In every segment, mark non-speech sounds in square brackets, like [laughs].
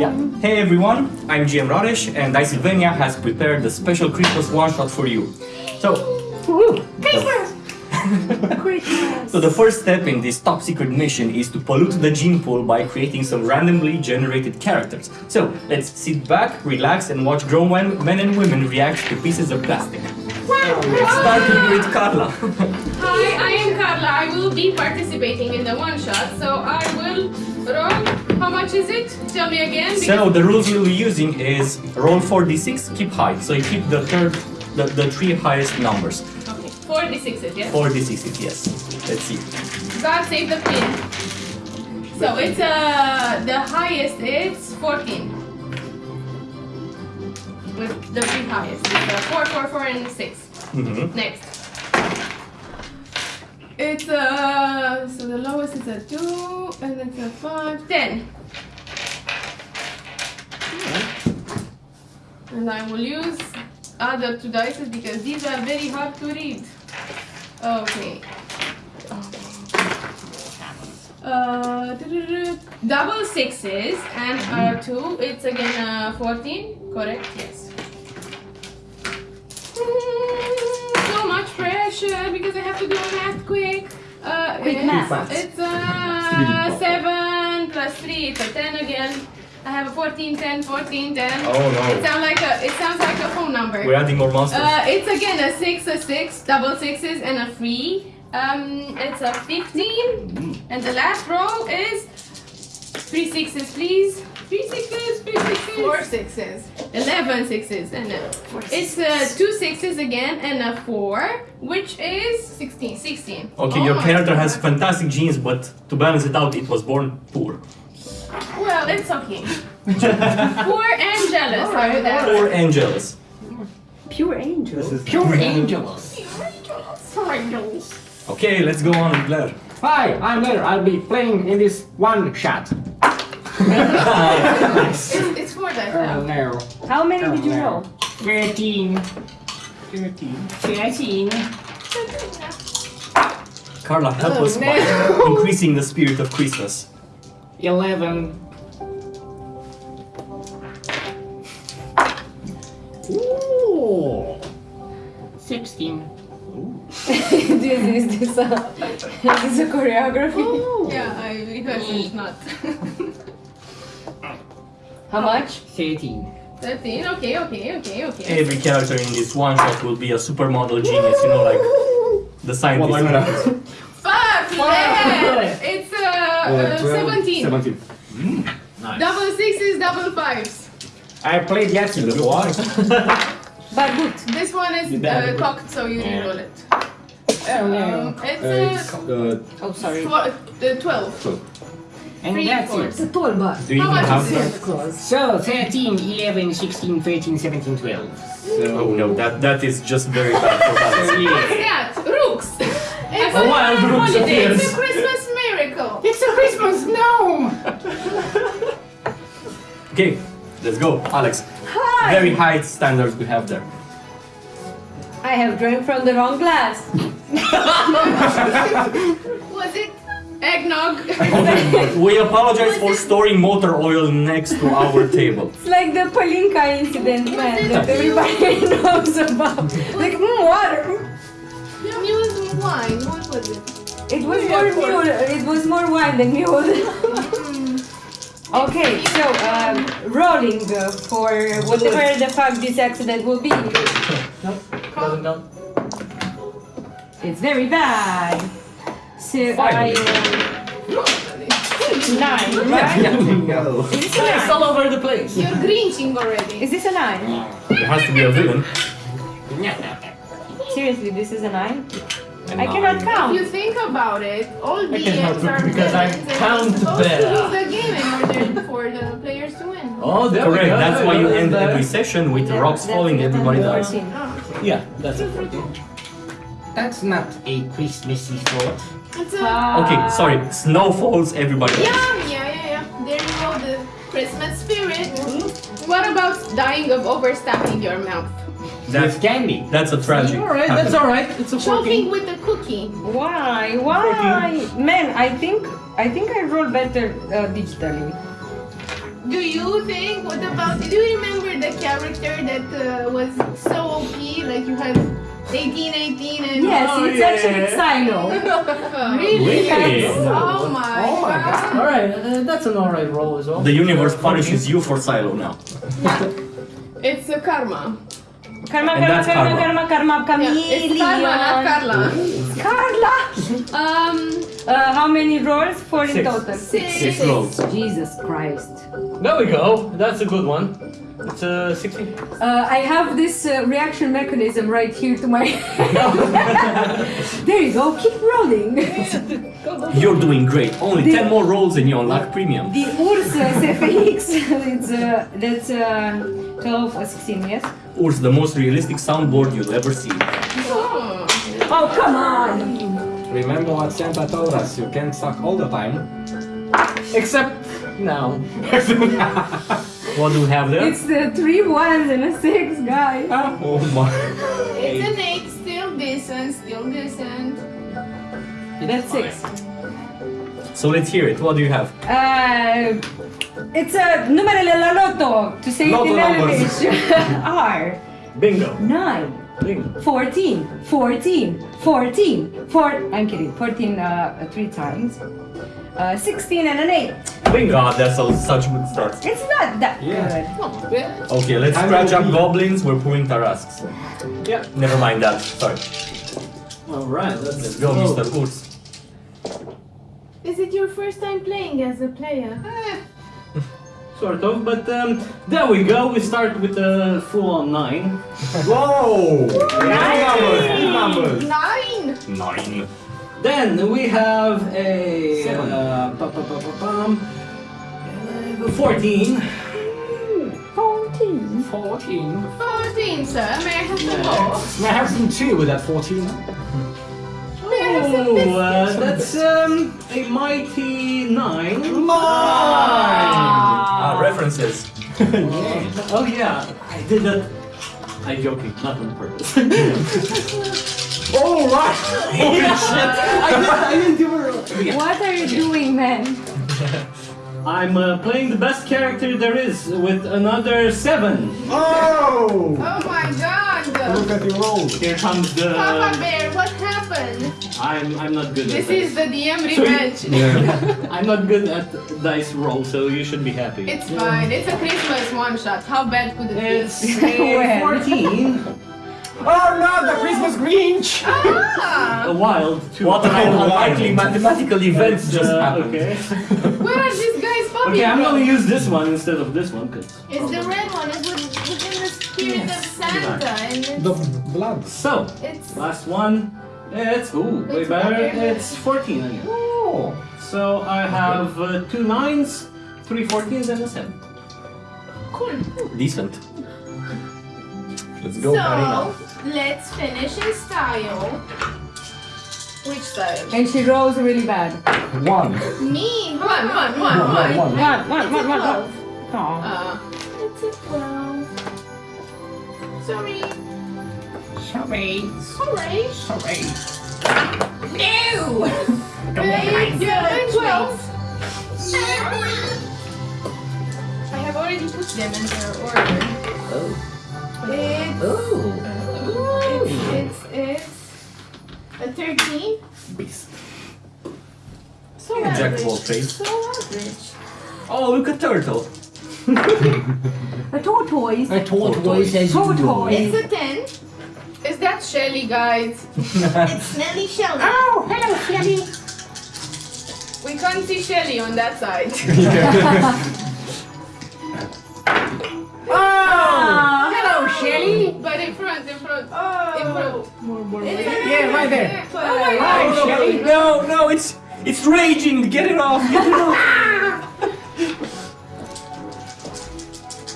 Yeah. Hey everyone, I'm GM Radish and Dysylvania has prepared a special Christmas one-shot for you. So, [laughs] [laughs] so the first step in this top secret mission is to pollute the gene pool by creating some randomly generated characters. So let's sit back, relax and watch grown men and women react to pieces of plastic. Starting with Carla. Hi, I am Carla. I will be participating in the one shot, so I will roll. How much is it? Tell me again. So the rules we'll be using is roll 4d6, keep high. So you keep the third, the, the three highest numbers. Okay, 46 yes? 4d6, yes. Let's see. God save the queen. So it's uh the highest it's 14. With the three highest. It's 4, 4, 4, and 6. Mhm. Next. It's uh so the lowest is a 2 and it's a 5, 10. And I will use other two dice because these are very hard to read. Okay. Uh, double sixes and uh, two. It's again uh, 14, correct? Yes. Pressure I have to do math quick. Uh, Quick it's, math. It's uh, 7 plus 3, it's a 10 again. I have a 14, 10, 14, 10. Oh It no. sounds like a it sounds like a phone number. We're adding more monsters. Uh, it's again a six, a six, double sixes, and a three. Um, it's a fifteen, and the last row is three sixes, please. Three sixes, three sixes. Four sixes. Eleven sixes, and a, it's uh, two sixes again, and a four, which is 16. 16. Okay, Oh your character God. has fantastic genes, but to balance it out, it was born poor. Well, it's okay. [laughs] poor and jealous. I would add. Poor and jealous. Pure angels. Pure angels. Okay, let's go on with Blair. Hi, I'm Blair. I'll be playing in this one shot. It's, it's for that Oh no. How many did you Oh, no. roll? 13. 13. 13. Carla, help Oh, us by [laughs] increasing the spirit of Christmas. 11. Ooh. 16. [laughs] this is this a this is a choreography. Yeah, I, because it's not. How much? 13. 13, okay, okay, okay, okay. Every character in this one shot will be a supermodel genius, you know, like the scientist. Fuck, yeah! [laughs] It's uh, uh, 17. 17. Double sixes, double fives. I played Yahtzee before. [laughs] But good. This one is uh, cocked, so you Yeah. reroll it. Oh no. Um, it's uh, uh, Oh sorry. tw- uh, 12. and Three that's fours. it. a tall bar. Do you How much have is that? it? So 13, 11, 16, 13, 17, 12. So Oh no, that that is just very bad for balance. So, yeah. What's that? [laughs] [laughs] Rooks! It's A wild rooks holiday. appears. It's a Christmas miracle. It's a Christmas gnome! [laughs] Okay, let's go, Alex. Hi. Very high standards we have there. I have drank from the wrong glass. [laughs] Was it eggnog? [laughs] We apologize for storing motor oil next to our table. It's like the Palinka incident, man, that everybody [laughs] knows about. Like, mm, water. Mule wine. What was it? It was Yeah, more mule. It was more wine than mule. okay, so um, rolling uh, for whatever the fuck this accident will be. Doesn't count. It's very bad. So I Finally. uh, nine, [laughs] right? Is this a It's nine? all over the place. You're grinching already. Is this a nine? There has to be a villain. Seriously, this is a nine? I cannot nine. If count. you think about it, all I can help are because I count you're better. to lose the game in order for the players to win. Oh, there Correct, we go. that's why you end every session with rocks falling, everybody dies. 14. Yeah, that's a 14. That's not a Christmassy thought. It's a, Ah. Okay, sorry, snow falls, everybody yeah, yeah, yeah, yeah. There you go, the Christmas spirit. What about dying of overstuffing your mouth? That's with candy. that's a tragic. All right, that's all right. It's a Choking 14. with a cookie. Why? Why? Man, I think I think I roll better uh, digitally. Do you think? What about? Do you remember the character that uh, was so OP? Like you had 18, 18, and Yes, Oh, it's yeah. actually Silo. [laughs] really? Really? Oh my, Oh my god! All right, uh, that's an all right roll as well. The universe punishes you for Silo now. [laughs] It's a karma. Karma, And karma, karma, karma. karma, karma, Yeah, it's karma, not. Carla. Carla. Um, Uh, how many rolls? Four in Six. total. six. Six rolls. Jesus Christ. There we go. That's a good one. It's a 16. Uh, I have this uh, reaction mechanism right here to my. [laughs] there you go. Keep rolling. [laughs] You're doing great. Only The- 10 more rolls and you unlock premium. The Urs uh, CFX. it's [laughs] uh, that's uh, 12, or 16. Yes. Urs, the most realistic soundboard you'll ever see. Oh. Oh come on. Remember what Santa told us? You can't suck all the time. Except now. [laughs] What do we have there? It's the three ones and a six, guys. Oh my. It's an eight, still decent, still decent. That's six. So let's hear it. What do you have? Uh, it's a numero la lotto to say Lotto it in numbers. English. [laughs] R Bingo. nine. Bingo. 14, 14, 14, 4, I'm kidding, 14 uh, three times, uh, 16 and an 8. Bingo. God, that's a, such good start. It's not that Yeah. Yeah. Okay, let's I'm scratch up OP. goblins. We're pulling Tarrasques. Yeah. Never mind that. Sorry. All right. Let's, Let's go, go. Mr. Urs. Is it your first time playing as a player? [laughs] Sort of, but um, there we go. We start with a full-on nine. [laughs] Whoa! Numbers, big numbers. Nine! Nine. Then we have a Seven. uh, pa- pa- pa- pa- pam, uh, 14. 14. 14. 14, sir. May I have some Yeah. more? May I have some tea with that 14? May I have some Oh, uh, that's um, a mighty nine. Ah, references. [laughs] Oh yeah, I did that. I'm joking, not on purpose. [laughs] Oh, right! [laughs] Holy shit! I didn't, I didn't give her. Yeah. What are you doing, man? I'm uh, playing the best character there is with another seven. Oh! Oh my god! Look at your roll. Here comes the. Papa Bear, what happened? I'm I'm not good This at this. This is the DM So you- revenge. I'm not good at dice roll, so you should be happy. It's fine. It's a Christmas one shot. How bad could it It's be? [laughs] a When? 14. [laughs] Oh no, the Christmas Grinch! ah! A wild two. What an unlikely mathematical event just Uh, happened. Okay. Where are these guys okay, I'm gonna use this one instead of this one, cause. It's the red one. It's with, within the spirit of Santa, and it's, The blood. So, it's last one. It's ooh, way better. better. It's 14 again. Oh! So I have uh, two nines, three 14s, and a seven. cool. Decent. Let's go, Karina. So let's finish in style. Which style? And she rolls really bad. One. Me. One, one, one, One, one. one, One, one, It's a one, one, one. 12. Aw. Uh, it's a twelve. Sorry. Sorry. Sorry. Sorry. No. Wait, yeah, twelve. I have already put them in their order. It's, Oh. it's, it's, it's a 13. Beast. So Jack average. of. So average. Oh, look a Turtle. [laughs] A tortoise. I tortoise as Tortoise. It's a 10. Is that Shelly, guys? [laughs] it's Nelly Shelly. Oh, hello, Shelly. We can't see Shelly on that side. [laughs] Yeah, right there. Oh my Hi, god. Shelly. No, no, it's it's raging. Get it off. Get it off. [laughs]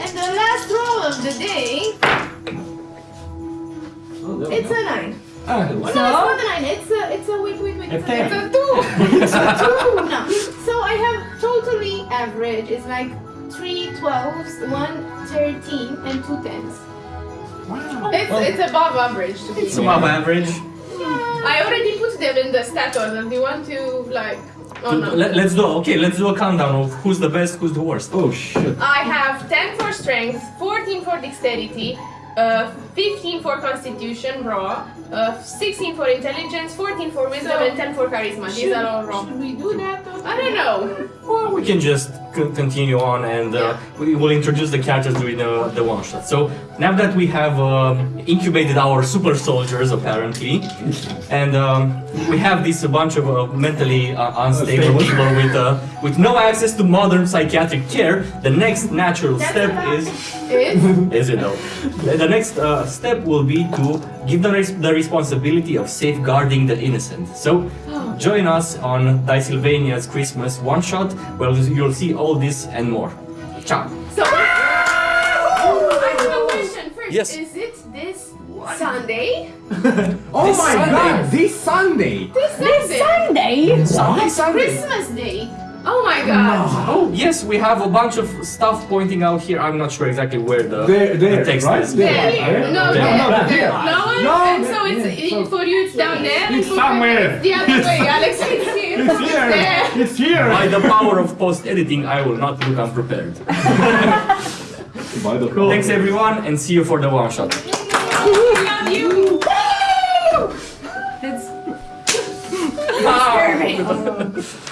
And the last roll of the day, Oh, there it's go. a 9. Ah, No, it's not a 9. It's a, it's a, wait, wait, wait. A It's a 2. It's a [laughs] [laughs] 2. No. So I have totally average. It's like 3 12s, 1 13, and 2 10s. It's, it's above average to be It's fair. above average. I already put them in the status and you want to like oh no. Let, us do okay. Let's do a countdown of who's the best, who's the worst. Oh shit. I have 10 for strength, 14 for dexterity, uh, 15 for constitution raw, uh, 16 for intelligence, 14 for wisdom, So- and 10 for charisma. These are all raw. Should we do that? Or? I don't know. Well, we can just c- continue on and uh, we will introduce the characters during the, the one shot. So now that we have um, incubated our super soldiers apparently, and um, we have this a bunch of uh, mentally uh, unstable Unstable. people with uh, with no access to modern psychiatric care, the next natural step is Is [laughs] is it though? The the next uh, step will be to give them res- the responsibility of safeguarding the innocent. So, join us on Dysylvania's Christmas one shot, where you'll see all this and more. Ciao. so. I have a question first. Yes. Is it this Sunday? [laughs] Oh This my Sunday. god, this Sunday! This Sunday. Sunday! Sunday, oh, Sunday. Christmas Day. Oh my god. Oh yes, we have a bunch of stuff pointing out here. I'm not sure exactly where the, There, there, the text right? is. There. There. No, There. there. No, there. here. No one. No, and there, so it's yeah, so- for you. It's down there. It's somewhere. It's [laughs] the other way, [laughs] Alex. It's here. It's here. There. It's here. By the power of post editing, I will not look unprepared. [laughs] By the Thanks everyone, and see you for the one shot. Love you. That's Ah.